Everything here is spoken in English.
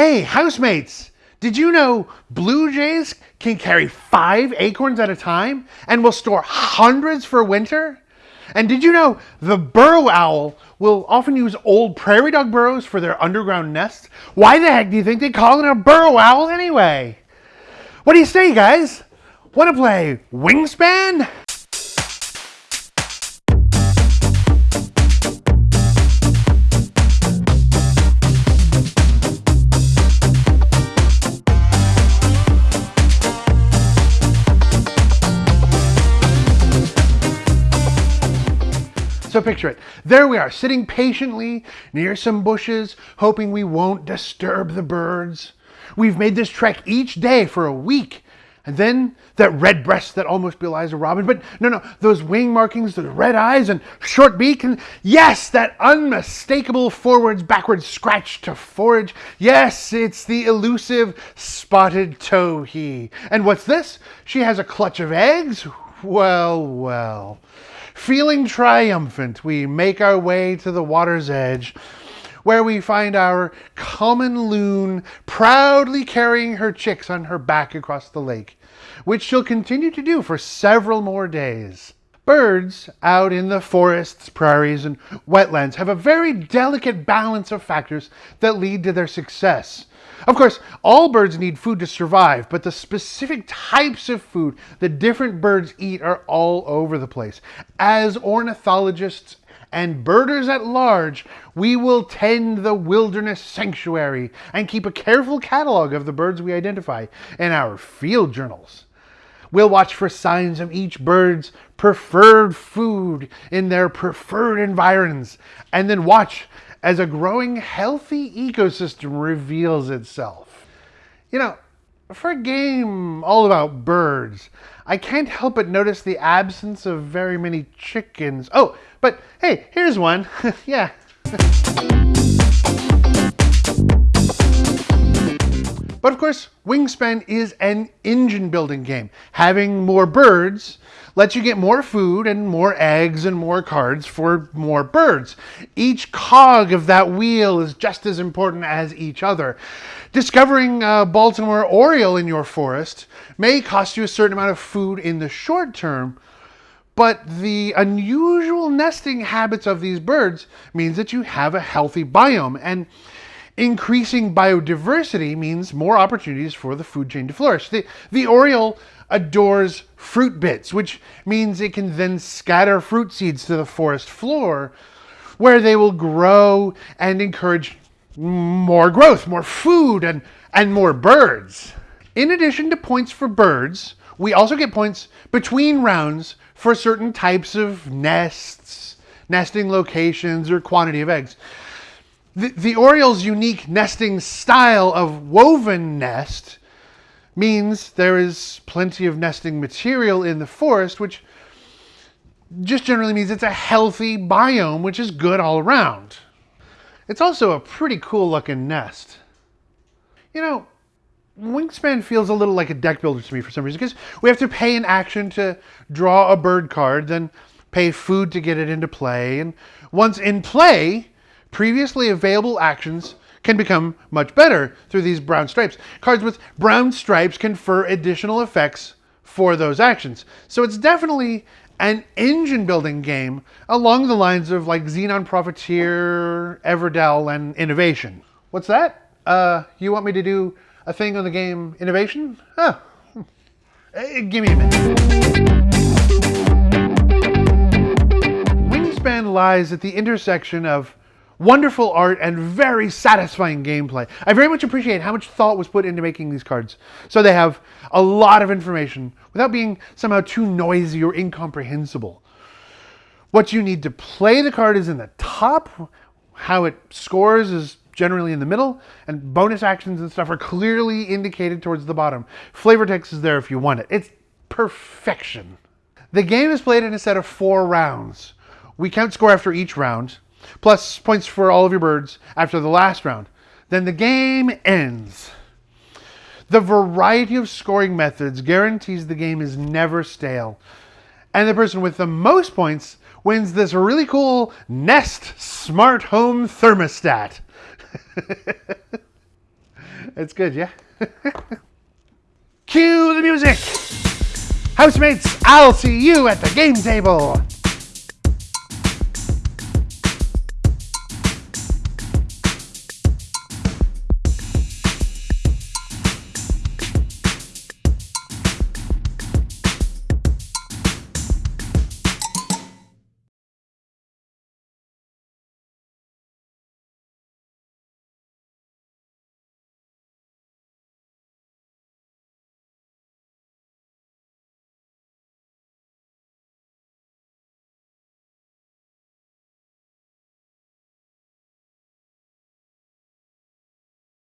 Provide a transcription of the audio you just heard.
Hey, housemates, did you know blue jays can carry five acorns at a time and will store hundreds for winter? And did you know the burrow owl will often use old prairie dog burrows for their underground nests? Why the heck do you think they call it a burrow owl anyway? What do you say, guys? Want to play Wingspan? So picture it. There we are, sitting patiently near some bushes, hoping we won't disturb the birds. We've made this trek each day for a week. And then that red breast that almost belies a robin. But no, no, those wing markings, those red eyes and short beak. And yes, that unmistakable forwards, backwards scratch to forage. Yes, it's the elusive spotted towhee. And what's this? She has a clutch of eggs? Well, well. Feeling triumphant, we make our way to the water's edge, where we find our common loon proudly carrying her chicks on her back across the lake, which she'll continue to do for several more days. Birds out in the forests, prairies, and wetlands have a very delicate balance of factors that lead to their success. Of course, all birds need food to survive, but the specific types of food that different birds eat are all over the place. As ornithologists and birders at large, we will tend the wilderness sanctuary and keep a careful catalog of the birds we identify in our field journals. We'll watch for signs of each bird's preferred food in their preferred environs, and then watch as a growing healthy ecosystem reveals itself. You know, for a game all about birds, I can't help but notice the absence of very many chickens. Oh, but hey, here's one. yeah. But of course, Wingspan is an engine building game. Having more birds lets you get more food and more eggs and more cards for more birds. Each cog of that wheel is just as important as each other. Discovering a Baltimore Oriole in your forest may cost you a certain amount of food in the short term, but the unusual nesting habits of these birds means that you have a healthy biome. And increasing biodiversity means more opportunities for the food chain to flourish. The, the Oriole adores fruit bits, which means it can then scatter fruit seeds to the forest floor where they will grow and encourage more growth, more food, and, and more birds. In addition to points for birds, we also get points between rounds for certain types of nests, nesting locations, or quantity of eggs. The, the Oriole's unique nesting style of woven nest means there is plenty of nesting material in the forest, which just generally means it's a healthy biome, which is good all around. It's also a pretty cool looking nest. You know, Wingspan feels a little like a deck builder to me for some reason because we have to pay an action to draw a bird card, then pay food to get it into play, and once in play, previously available actions can become much better through these brown stripes. Cards with brown stripes confer additional effects for those actions. So it's definitely an engine building game along the lines of like Xenon Profiteer, Everdell, and Innovation. What's that? Uh, you want me to do a thing on the game Innovation? Oh, give me a minute. Wingspan lies at the intersection of wonderful art, and very satisfying gameplay. I very much appreciate how much thought was put into making these cards. So they have a lot of information without being somehow too noisy or incomprehensible. What you need to play the card is in the top, how it scores is generally in the middle, and bonus actions and stuff are clearly indicated towards the bottom. Flavor text is there if you want it. It's perfection. The game is played in a set of four rounds. We count score after each round, plus points for all of your birds after the last round. Then the game ends. The variety of scoring methods guarantees the game is never stale. And the person with the most points wins this really cool Nest Smart Home Thermostat. It's good, yeah? Cue the music! Housemates, I'll see you at the game table!